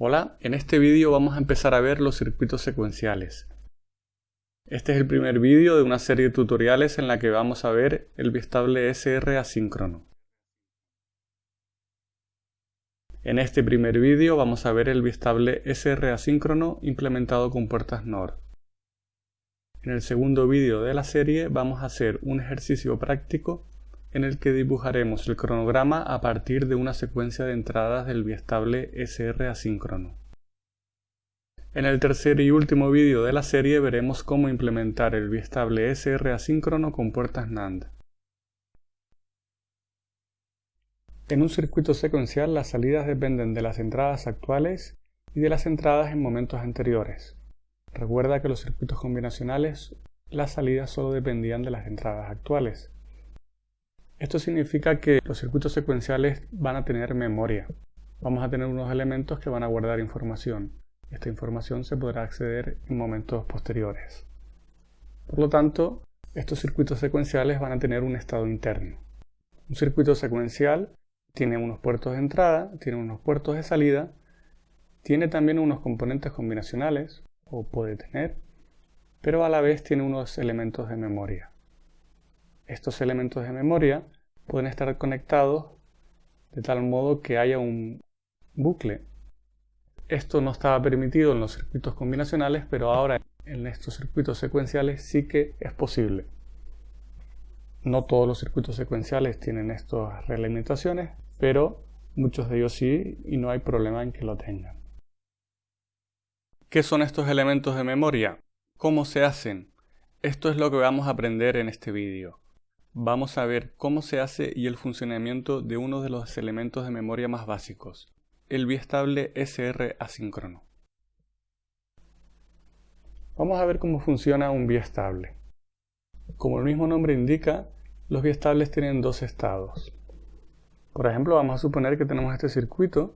Hola, en este vídeo vamos a empezar a ver los circuitos secuenciales. Este es el primer vídeo de una serie de tutoriales en la que vamos a ver el bistable SR asíncrono. En este primer vídeo vamos a ver el bistable SR asíncrono implementado con puertas NOR. En el segundo vídeo de la serie vamos a hacer un ejercicio práctico en el que dibujaremos el cronograma a partir de una secuencia de entradas del biestable SR asíncrono. En el tercer y último vídeo de la serie veremos cómo implementar el biestable SR asíncrono con puertas NAND. En un circuito secuencial las salidas dependen de las entradas actuales y de las entradas en momentos anteriores. Recuerda que los circuitos combinacionales las salidas solo dependían de las entradas actuales. Esto significa que los circuitos secuenciales van a tener memoria. Vamos a tener unos elementos que van a guardar información. Esta información se podrá acceder en momentos posteriores. Por lo tanto, estos circuitos secuenciales van a tener un estado interno. Un circuito secuencial tiene unos puertos de entrada, tiene unos puertos de salida, tiene también unos componentes combinacionales, o puede tener, pero a la vez tiene unos elementos de memoria. Estos elementos de memoria pueden estar conectados de tal modo que haya un bucle. Esto no estaba permitido en los circuitos combinacionales, pero ahora en estos circuitos secuenciales sí que es posible. No todos los circuitos secuenciales tienen estas reglamentaciones, pero muchos de ellos sí y no hay problema en que lo tengan. ¿Qué son estos elementos de memoria? ¿Cómo se hacen? Esto es lo que vamos a aprender en este vídeo vamos a ver cómo se hace y el funcionamiento de uno de los elementos de memoria más básicos, el biestable SR asíncrono. Vamos a ver cómo funciona un biestable. Como el mismo nombre indica, los biestables tienen dos estados. Por ejemplo, vamos a suponer que tenemos este circuito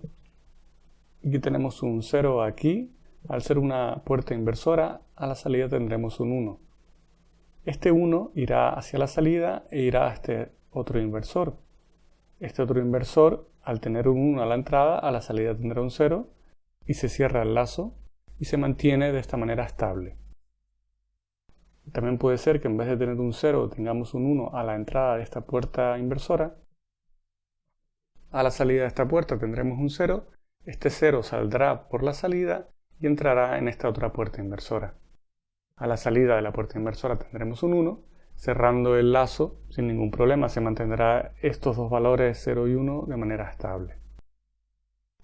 y que tenemos un 0 aquí. Al ser una puerta inversora, a la salida tendremos un 1. Este 1 irá hacia la salida e irá a este otro inversor. Este otro inversor, al tener un 1 a la entrada, a la salida tendrá un 0 y se cierra el lazo y se mantiene de esta manera estable. También puede ser que en vez de tener un 0 tengamos un 1 a la entrada de esta puerta inversora. A la salida de esta puerta tendremos un 0. Este 0 saldrá por la salida y entrará en esta otra puerta inversora. A la salida de la puerta inversora tendremos un 1. Cerrando el lazo, sin ningún problema, se mantendrá estos dos valores 0 y 1 de manera estable.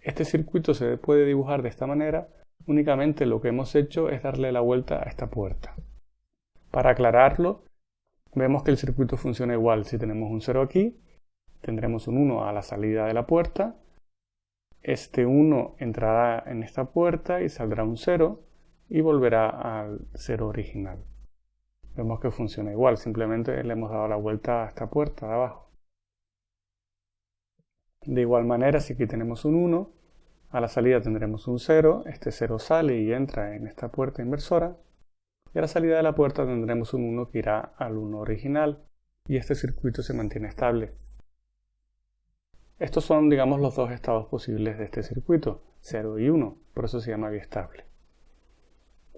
Este circuito se puede dibujar de esta manera, únicamente lo que hemos hecho es darle la vuelta a esta puerta. Para aclararlo, vemos que el circuito funciona igual. Si tenemos un 0 aquí, tendremos un 1 a la salida de la puerta. Este 1 entrará en esta puerta y saldrá un 0 y volverá al cero original. Vemos que funciona igual, simplemente le hemos dado la vuelta a esta puerta de abajo. De igual manera, si aquí tenemos un 1, a la salida tendremos un 0, este 0 sale y entra en esta puerta inversora, y a la salida de la puerta tendremos un 1 que irá al 1 original, y este circuito se mantiene estable. Estos son, digamos, los dos estados posibles de este circuito, 0 y 1, por eso se llama biestable.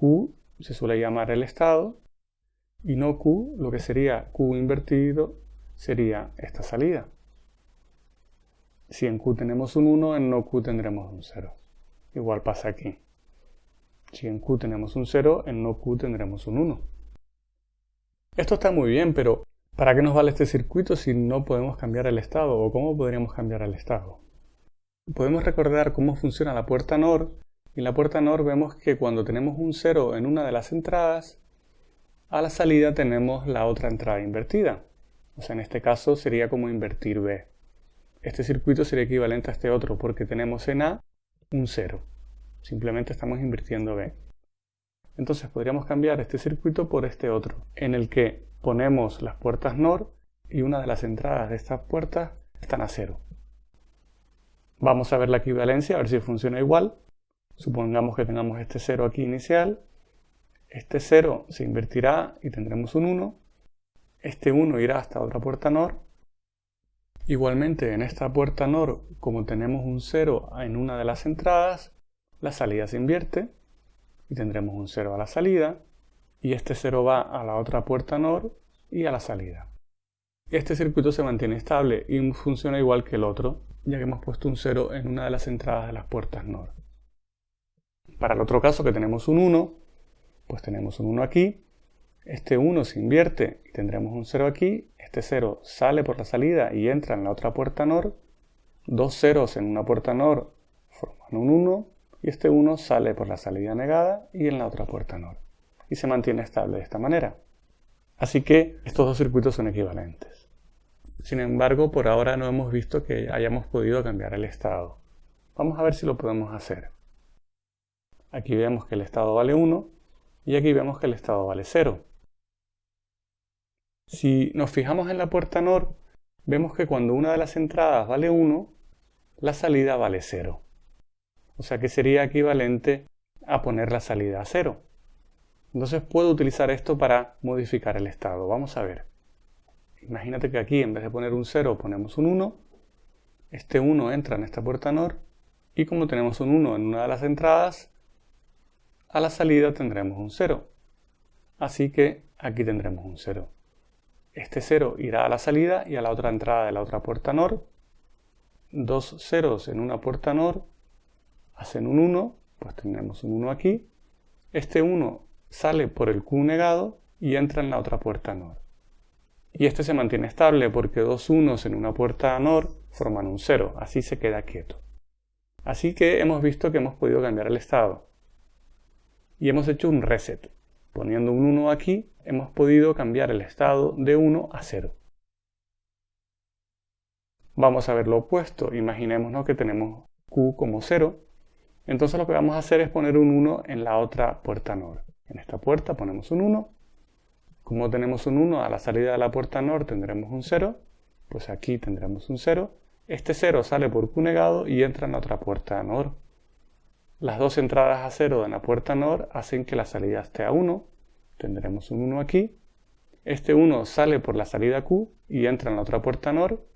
Q se suele llamar el estado y no Q, lo que sería Q invertido sería esta salida. Si en Q tenemos un 1, en no Q tendremos un 0. Igual pasa aquí. Si en Q tenemos un 0, en no Q tendremos un 1. Esto está muy bien, pero ¿para qué nos vale este circuito si no podemos cambiar el estado? ¿O cómo podríamos cambiar el estado? Podemos recordar cómo funciona la puerta NOR en la puerta NOR vemos que cuando tenemos un 0 en una de las entradas, a la salida tenemos la otra entrada invertida. O sea, en este caso sería como invertir B. Este circuito sería equivalente a este otro porque tenemos en A un 0. Simplemente estamos invirtiendo B. Entonces podríamos cambiar este circuito por este otro, en el que ponemos las puertas NOR y una de las entradas de estas puertas están a 0. Vamos a ver la equivalencia, a ver si funciona igual. Supongamos que tengamos este 0 aquí inicial. Este 0 se invertirá y tendremos un 1. Este 1 irá hasta otra puerta NOR. Igualmente en esta puerta NOR, como tenemos un 0 en una de las entradas, la salida se invierte y tendremos un 0 a la salida y este 0 va a la otra puerta NOR y a la salida. Este circuito se mantiene estable y funciona igual que el otro, ya que hemos puesto un 0 en una de las entradas de las puertas NOR. Para el otro caso que tenemos un 1, pues tenemos un 1 aquí, este 1 se invierte y tendremos un 0 aquí, este 0 sale por la salida y entra en la otra puerta NOR, dos ceros en una puerta NOR forman un 1 y este 1 sale por la salida negada y en la otra puerta NOR y se mantiene estable de esta manera. Así que estos dos circuitos son equivalentes. Sin embargo, por ahora no hemos visto que hayamos podido cambiar el estado. Vamos a ver si lo podemos hacer. Aquí vemos que el estado vale 1 y aquí vemos que el estado vale 0. Si nos fijamos en la puerta NOR, vemos que cuando una de las entradas vale 1, la salida vale 0. O sea que sería equivalente a poner la salida a 0. Entonces puedo utilizar esto para modificar el estado. Vamos a ver. Imagínate que aquí en vez de poner un 0 ponemos un 1. Este 1 entra en esta puerta NOR y como tenemos un 1 en una de las entradas, a la salida tendremos un 0. Así que aquí tendremos un 0. Este 0 irá a la salida y a la otra entrada de la otra puerta NOR. Dos ceros en una puerta NOR hacen un 1, pues tendremos un 1 aquí. Este 1 sale por el Q negado y entra en la otra puerta NOR. Y este se mantiene estable porque dos unos en una puerta NOR forman un 0, así se queda quieto. Así que hemos visto que hemos podido cambiar el estado. Y hemos hecho un reset. Poniendo un 1 aquí, hemos podido cambiar el estado de 1 a 0. Vamos a ver lo opuesto. Imaginémonos que tenemos Q como 0. Entonces lo que vamos a hacer es poner un 1 en la otra puerta NOR. En esta puerta ponemos un 1. Como tenemos un 1 a la salida de la puerta NOR tendremos un 0. Pues aquí tendremos un 0. Este 0 sale por Q negado y entra en la otra puerta NOR. Las dos entradas a 0 de la puerta NOR hacen que la salida esté a 1. Tendremos un 1 aquí. Este 1 sale por la salida Q y entra en la otra puerta NOR.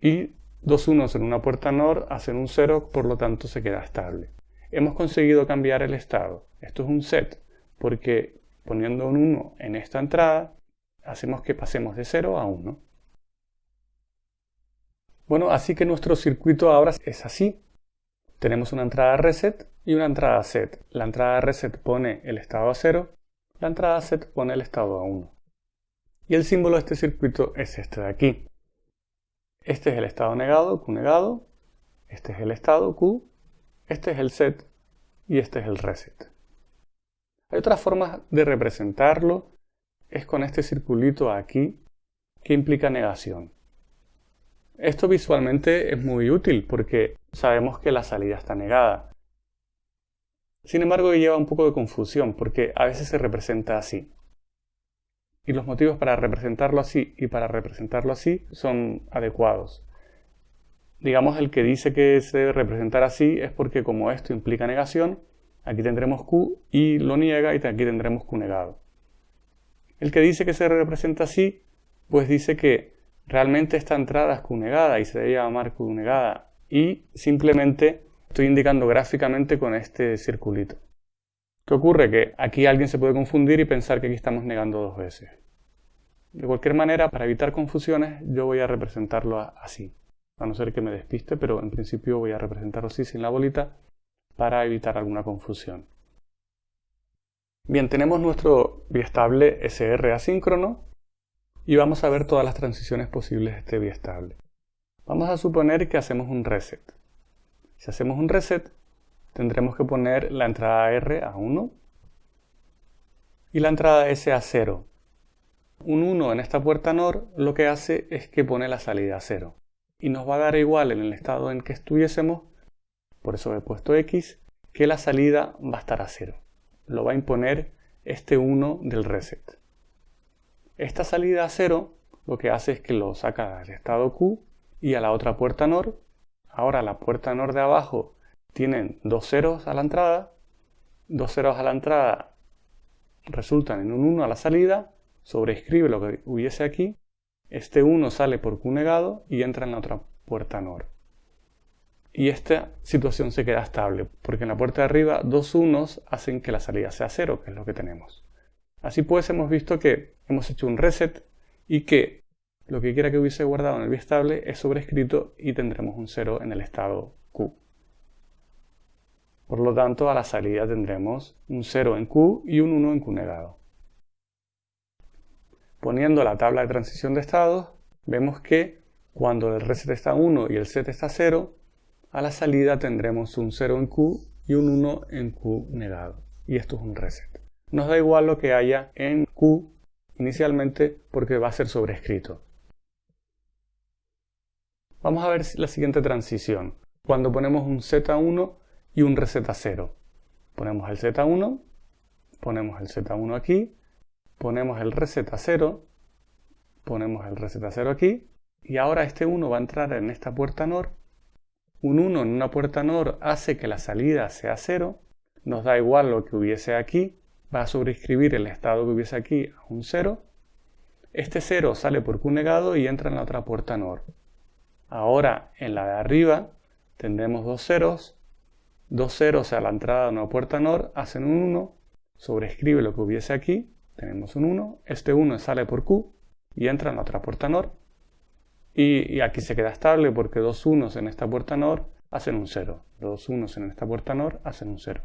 Y dos unos en una puerta NOR hacen un 0, por lo tanto se queda estable hemos conseguido cambiar el estado. Esto es un set, porque poniendo un 1 en esta entrada, hacemos que pasemos de 0 a 1. Bueno, así que nuestro circuito ahora es así. Tenemos una entrada reset y una entrada set. La entrada reset pone el estado a 0, la entrada set pone el estado a 1. Y el símbolo de este circuito es este de aquí. Este es el estado negado, Q negado. Este es el estado, Q. Este es el set y este es el reset. Hay otras formas de representarlo, es con este circulito aquí que implica negación. Esto visualmente es muy útil porque sabemos que la salida está negada. Sin embargo, lleva un poco de confusión porque a veces se representa así. Y los motivos para representarlo así y para representarlo así son adecuados digamos, el que dice que se debe representar así es porque como esto implica negación, aquí tendremos Q y lo niega y aquí tendremos Q negado. El que dice que se representa así, pues dice que realmente esta entrada es Q negada y se debe llamar Q negada y simplemente estoy indicando gráficamente con este circulito. ¿Qué ocurre? Que aquí alguien se puede confundir y pensar que aquí estamos negando dos veces. De cualquier manera, para evitar confusiones, yo voy a representarlo así a no ser que me despiste, pero en principio voy a representarlo así sin la bolita para evitar alguna confusión. Bien, tenemos nuestro biestable SR asíncrono y vamos a ver todas las transiciones posibles de este biestable. Vamos a suponer que hacemos un reset. Si hacemos un reset, tendremos que poner la entrada R a 1 y la entrada S a 0. Un 1 en esta puerta NOR lo que hace es que pone la salida a 0 y nos va a dar igual en el estado en que estuviésemos, por eso he puesto X, que la salida va a estar a 0. Lo va a imponer este 1 del reset. Esta salida a 0 lo que hace es que lo saca del estado Q y a la otra puerta NOR. Ahora la puerta NOR de abajo tienen dos ceros a la entrada, dos ceros a la entrada resultan en un 1 a la salida, sobreescribe lo que hubiese aquí este 1 sale por Q negado y entra en la otra puerta NOR. y esta situación se queda estable, porque en la puerta de arriba dos unos hacen que la salida sea cero, que es lo que tenemos. Así pues hemos visto que hemos hecho un reset y que lo que quiera que hubiese guardado en el biestable es sobrescrito y tendremos un 0 en el estado Q. Por lo tanto, a la salida tendremos un 0 en Q y un 1 en Q negado. Poniendo la tabla de transición de estados, vemos que cuando el reset está 1 y el set está 0, a la salida tendremos un 0 en Q y un 1 en Q negado. Y esto es un reset. Nos da igual lo que haya en Q inicialmente porque va a ser sobrescrito. Vamos a ver la siguiente transición. Cuando ponemos un Z1 y un reset 0. Ponemos el Z1, ponemos el Z1 aquí, ponemos el reset 0, ponemos el reset 0 aquí, y ahora este 1 va a entrar en esta puerta NOR. Un 1 en una puerta NOR hace que la salida sea 0, nos da igual lo que hubiese aquí, va a sobreescribir el estado que hubiese aquí a un 0. Este 0 sale por Q negado y entra en la otra puerta NOR. Ahora en la de arriba tendremos dos ceros, dos ceros a la entrada de una puerta NOR hacen un 1, sobrescribe lo que hubiese aquí, tenemos un 1, este 1 sale por Q y entra en la otra puerta NOR y, aquí se queda estable porque dos unos en esta puerta NOR hacen un 0, dos unos en esta puerta NOR hacen un 0.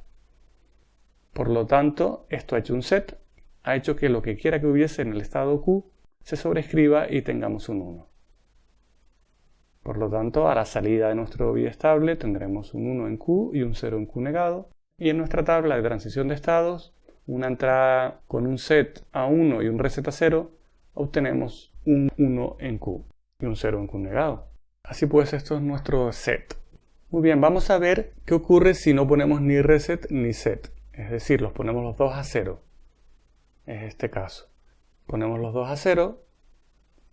Por lo tanto, esto ha hecho un set, ha hecho que lo que quiera que hubiese en el estado Q se sobrescriba y tengamos un 1. Por lo tanto, a la salida de nuestro estable tendremos un 1 en Q y un 0 en Q negado. Y en nuestra tabla de transición de estados, una entrada con un set a 1 y un reset a 0, obtenemos un 1 en Q y un 0 en Q negado. Así pues, esto es nuestro set. Muy bien, vamos a ver qué ocurre si no ponemos ni reset ni set. Es decir, los ponemos los dos a 0. Es este caso. Ponemos los dos a 0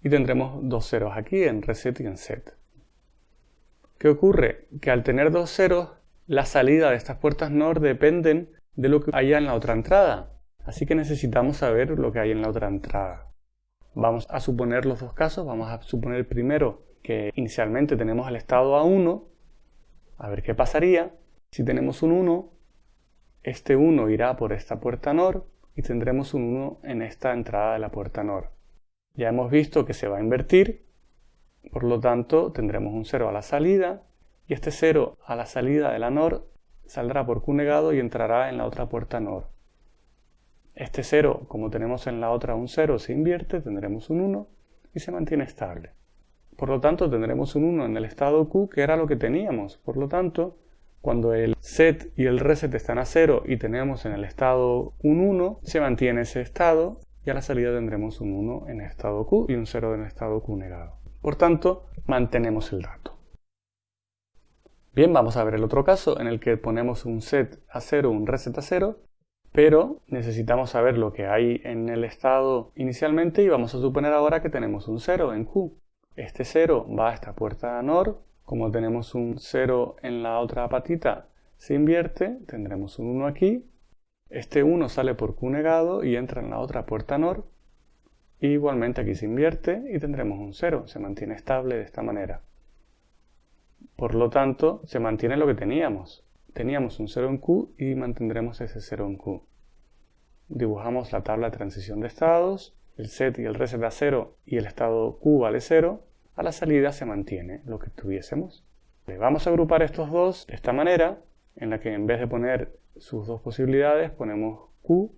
y tendremos dos ceros aquí en reset y en set. ¿Qué ocurre? Que al tener dos ceros, la salida de estas puertas NOR dependen de lo que haya en la otra entrada. Así que necesitamos saber lo que hay en la otra entrada. Vamos a suponer los dos casos. Vamos a suponer primero que inicialmente tenemos el estado A1. A ver qué pasaría. Si tenemos un 1, este 1 irá por esta puerta NOR y tendremos un 1 en esta entrada de la puerta NOR. Ya hemos visto que se va a invertir por lo tanto, tendremos un 0 a la salida y este 0 a la salida de la NOR saldrá por Q negado y entrará en la otra puerta NOR. Este 0, como tenemos en la otra un 0, se invierte, tendremos un 1 y se mantiene estable. Por lo tanto, tendremos un 1 en el estado Q, que era lo que teníamos. Por lo tanto, cuando el set y el reset están a 0 y tenemos en el estado un 1, se mantiene ese estado y a la salida tendremos un 1 en estado Q y un 0 en estado Q negado. Por tanto, mantenemos el dato. Bien, vamos a ver el otro caso en el que ponemos un set a 0, un reset a 0, pero necesitamos saber lo que hay en el estado inicialmente y vamos a suponer ahora que tenemos un 0 en Q. Este 0 va a esta puerta NOR, como tenemos un 0 en la otra patita, se invierte, tendremos un 1 aquí, este 1 sale por Q negado y entra en la otra puerta NOR, igualmente aquí se invierte y tendremos un 0, se mantiene estable de esta manera. Por lo tanto, se mantiene lo que teníamos. Teníamos un 0 en Q y mantendremos ese 0 en Q. Dibujamos la tabla de transición de estados, el set y el reset a 0 y el estado Q vale 0. A la salida se mantiene lo que tuviésemos. Vamos a agrupar estos dos de esta manera, en la que en vez de poner sus dos posibilidades ponemos Q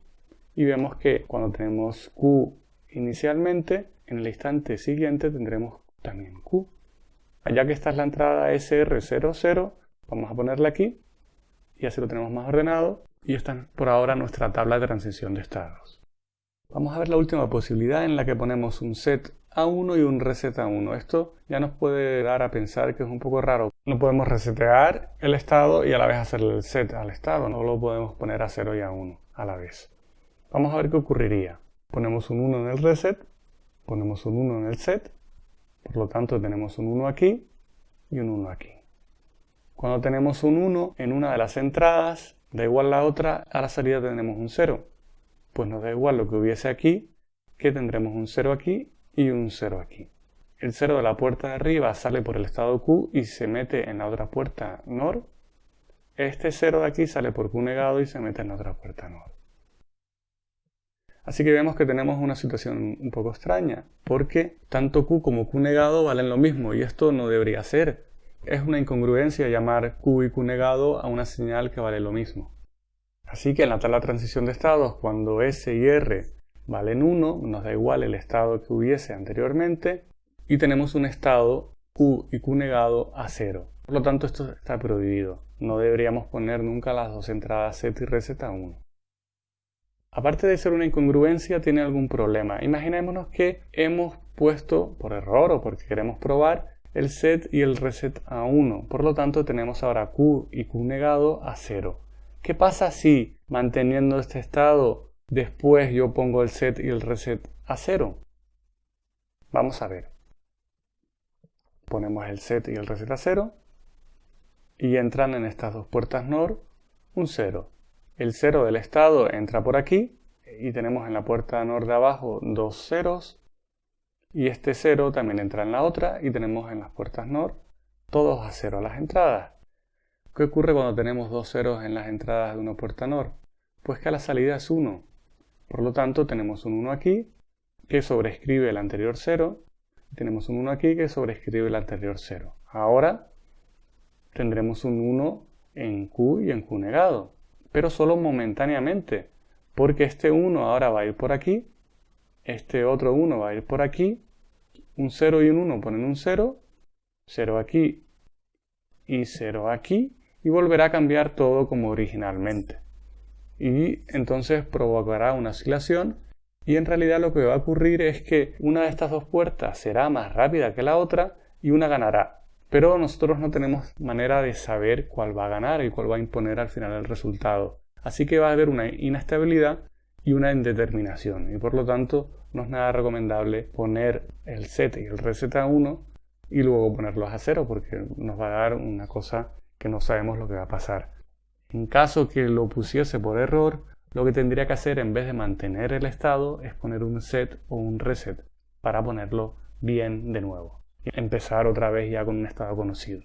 y vemos que cuando tenemos Q Inicialmente, en el instante siguiente tendremos también Q. Ya que esta es la entrada SR00, vamos a ponerla aquí y así lo tenemos más ordenado. Y esta es por ahora nuestra tabla de transición de estados. Vamos a ver la última posibilidad en la que ponemos un set A1 y un reset A1. Esto ya nos puede dar a pensar que es un poco raro. No podemos resetear el estado y a la vez hacerle el set al estado. No lo podemos poner a 0 y a 1 a la vez. Vamos a ver qué ocurriría. Ponemos un 1 en el reset, ponemos un 1 en el set, por lo tanto tenemos un 1 aquí y un 1 aquí. Cuando tenemos un 1 en una de las entradas, da igual la otra, a la salida tenemos un 0. Pues nos da igual lo que hubiese aquí, que tendremos un 0 aquí y un 0 aquí. el 0 de la puerta de arriba sale por el estado Q y se mete en la otra puerta NOR, este 0 de aquí sale por Q negado y se mete en la otra puerta NOR. Así que vemos que tenemos una situación un poco extraña, porque tanto Q como Q negado valen lo mismo y esto no debería ser. Es una incongruencia llamar Q y Q negado a una señal que vale lo mismo. Así que en la tabla de transición de estados, cuando S y R valen 1, nos da igual el estado que hubiese anteriormente, y tenemos un estado Q y Q negado a 0. Por lo tanto, esto está prohibido. No deberíamos poner nunca las dos entradas set y reset a 1. Aparte de ser una incongruencia, tiene algún problema. Imaginémonos que hemos puesto por error o porque queremos probar el set y el reset a 1. Por lo tanto, tenemos ahora Q y Q negado a 0. ¿Qué pasa si, manteniendo este estado, después yo pongo el set y el reset a 0? Vamos a ver. Ponemos el set y el reset a 0 y entran en estas dos puertas NOR un 0 el 0 del estado entra por aquí y tenemos en la puerta NOR de abajo dos ceros y este 0 también entra en la otra y tenemos en las puertas NOR todos a 0 las entradas. ¿Qué ocurre cuando tenemos dos ceros en las entradas de una puerta NOR? Pues que la salida es 1. Por lo tanto tenemos un 1 aquí que sobrescribe el anterior 0 y tenemos un 1 aquí que sobrescribe el anterior 0. Ahora tendremos un 1 en Q y en Q negado pero solo momentáneamente, porque este 1 ahora va a ir por aquí, este otro 1 va a ir por aquí, un 0 y un 1 ponen un 0, 0 aquí y 0 aquí, y volverá a cambiar todo como originalmente. Y entonces provocará una oscilación y en realidad lo que va a ocurrir es que una de estas dos puertas será más rápida que la otra y una ganará pero nosotros no tenemos manera de saber cuál va a ganar y cuál va a imponer al final el resultado. Así que va a haber una inestabilidad y una indeterminación y por lo tanto no es nada recomendable poner el set y el reset a 1 y luego ponerlos a 0 porque nos va a dar una cosa que no sabemos lo que va a pasar. En caso que lo pusiese por error, lo que tendría que hacer en vez de mantener el estado es poner un set o un reset para ponerlo bien de nuevo y empezar otra vez ya con un estado conocido.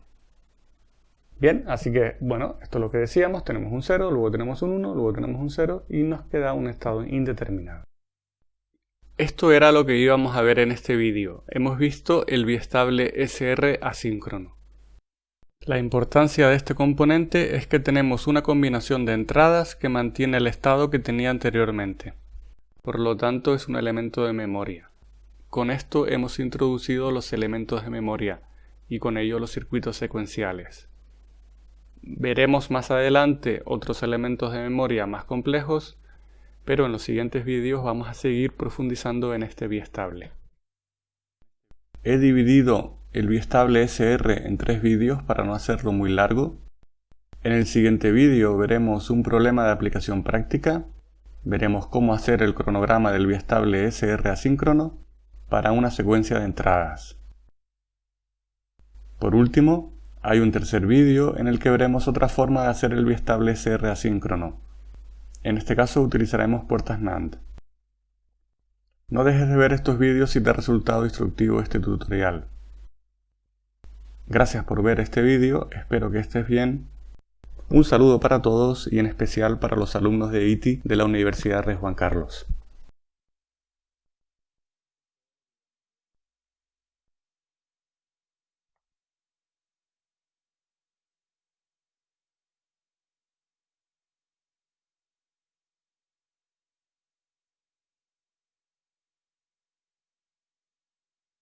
Bien, así que bueno, esto es lo que decíamos, tenemos un 0, luego tenemos un 1, luego tenemos un 0 y nos queda un estado indeterminado. Esto era lo que íbamos a ver en este vídeo. Hemos visto el biestable SR asíncrono. La importancia de este componente es que tenemos una combinación de entradas que mantiene el estado que tenía anteriormente. Por lo tanto es un elemento de memoria. Con esto hemos introducido los elementos de memoria y con ello los circuitos secuenciales. Veremos más adelante otros elementos de memoria más complejos, pero en los siguientes vídeos vamos a seguir profundizando en este biestable. He dividido el biestable SR en tres vídeos para no hacerlo muy largo. En el siguiente vídeo veremos un problema de aplicación práctica, veremos cómo hacer el cronograma del biestable SR asíncrono para una secuencia de entradas. Por último, hay un tercer vídeo en el que veremos otra forma de hacer el biestable SR asíncrono. En este caso utilizaremos puertas NAND. No dejes de ver estos vídeos si te ha resultado instructivo este tutorial. Gracias por ver este vídeo, espero que estés bien. Un saludo para todos y en especial para los alumnos de ITI de la Universidad de Juan Carlos.